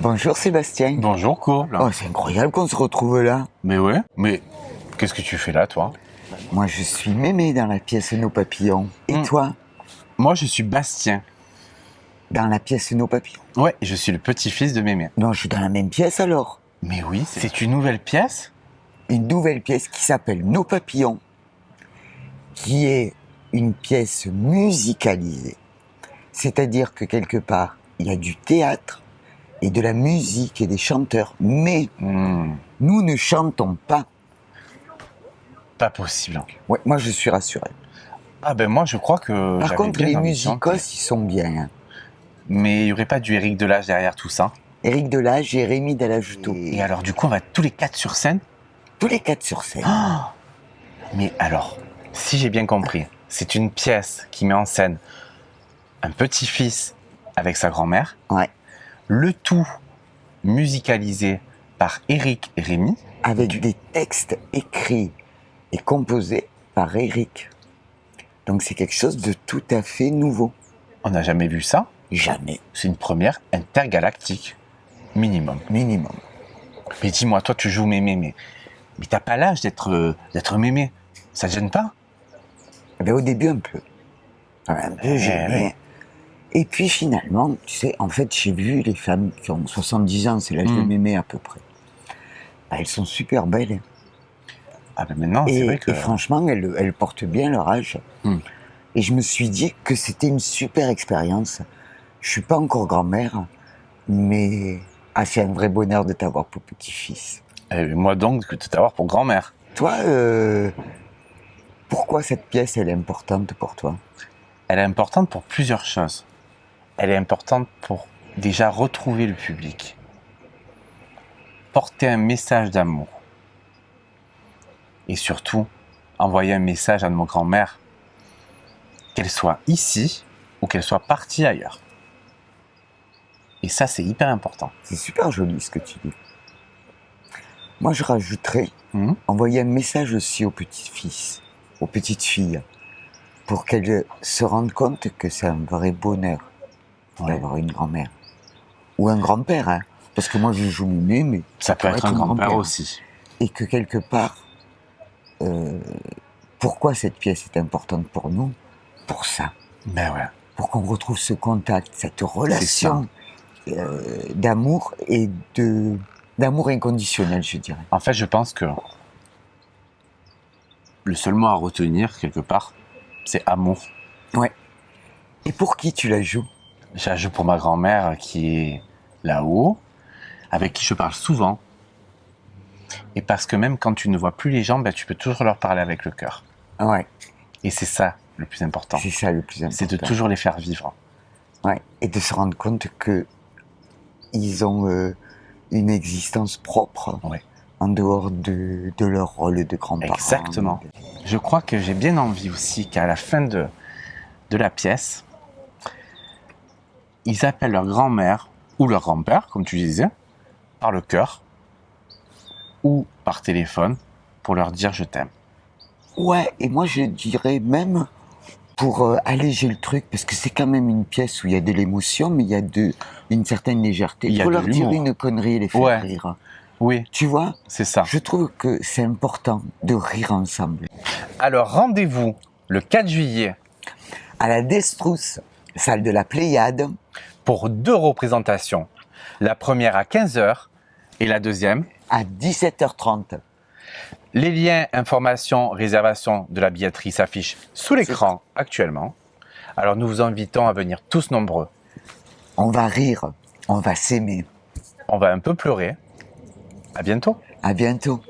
Bonjour Sébastien. Bonjour Courbe. Oh, c'est incroyable qu'on se retrouve là. Mais ouais, mais qu'est-ce que tu fais là, toi? Moi, je suis Mémé dans la pièce Nos Papillons. Et Hmm. toi? Moi, je suis Bastien. Dans la pièce Nos Papillons Ouais, je suis le petit-fils de Mémé. Non, je suis dans la même pièce alors. Mais oui, c'est une nouvelle pièce? Une nouvelle pièce qui s'appelle Nos Papillons, qui est une pièce musicalisée. C'est-à-dire que quelque part, il y a du théâtre et de la musique et des chanteurs, mais Hmm, nous ne chantons pas. Pas possible. Ouais, moi, je suis rassuré. Ah ben moi, je crois que Par contre, les musicos, ils sont bien. hein. Mais il n'y aurait pas du Eric Delage derrière tout ça Éric Delage et Rémi Dallajoutou. Et alors, du coup, on va tous les quatre sur scène? Tous les quatre sur scène. Ah Mais alors, si j'ai bien compris, c'est une pièce qui met en scène un petit-fils avec sa grand-mère, Ouais. Le tout musicalisé par Eric et Rémi. Avec des textes écrits et composés par Éric. Donc c'est quelque chose de tout à fait nouveau. On n'a jamais vu ça. Jamais. C'est une première intergalactique, minimum. Minimum. Mais dis-moi, toi, tu joues mémé, mais, mais t'as pas l'âge d'être euh, d'être mémé. Ça te gêne pas? Eh ben, au début, un peu. Un peu gêné. Et puis finalement, tu sais, en fait, j'ai vu les femmes qui ont 70 ans, c'est l'âge de Mm. mémé à peu près. Bah, elles sont super belles. hein. Ah ben maintenant, c'est et, vrai que... et franchement, elles, elles portent bien leur âge. Mm. Et je me suis dit que c'était une super expérience. Je suis pas encore grand-mère, mais ah, c'est un vrai bonheur de t'avoir pour petit-fils. Eh, moi donc, de t'avoir pour grand-mère. Toi, euh, pourquoi cette pièce, elle est importante pour toi? Elle est importante pour plusieurs choses. Elle est importante pour déjà retrouver le public. Porter un message d'amour. Et surtout, envoyer un message à nos grand-mères, qu'elles soient ici ou qu'elles soient parties ailleurs. Et ça, c'est hyper important. C'est super joli ce que tu dis. Moi, je rajouterais Mhm. envoyer un message aussi aux petits-fils, aux petites filles, pour qu'elles se rendent compte que c'est un vrai bonheur Ouais. d'avoir une grand-mère. Ou un grand-père, hein. Parce que moi, je joue Mémé, mais Ça peut pourrait être un être un grand-père grand-père. aussi. et que quelque part, euh, pourquoi cette pièce est importante pour nous? Pour ça, Ben ouais. pour qu'on retrouve ce contact, cette relation euh, d'amour et de d'amour inconditionnel, je dirais. En fait, je pense que le seul mot à retenir, quelque part, c'est amour. Ouais. Et pour qui tu la joues? Je joue pour ma grand-mère qui est là-haut, avec qui je parle souvent. Et parce que même quand tu ne vois plus les gens, ben, tu peux toujours leur parler avec le cœur. Ouais, Et c'est ça le plus important. c'est ça le plus important. C'est de toujours les faire vivre. Ouais, et de se rendre compte que ils ont euh, une existence propre Ouais. en dehors de, de leur rôle de grands-parents. Exactement. Je crois que j'ai bien envie aussi qu'à la fin de, de la pièce, ils appellent leur grand-mère ou leur grand-père, comme tu disais, par le cœur ou par téléphone pour leur dire je t'aime. Ouais, et moi je dirais même pour euh, alléger le truc, parce que c'est quand même une pièce où il y a de l'émotion, mais il y a de, une certaine légèreté. Il de leur dire une connerie et les faire Ouais. rire. Oui, Tu vois, c'est ça. je trouve que c'est important de rire ensemble. Alors rendez-vous le 4 juillet À la Destrousse, salle de la Pléiade, pour deux représentations. La première à 15h et la deuxième. à 17h30. Les liens, informations, réservation de la billetterie s'affichent sous l'écran actuellement. Alors nous vous invitons à venir tous nombreux. On va rire, on va s'aimer. On va un peu pleurer. À bientôt. À bientôt.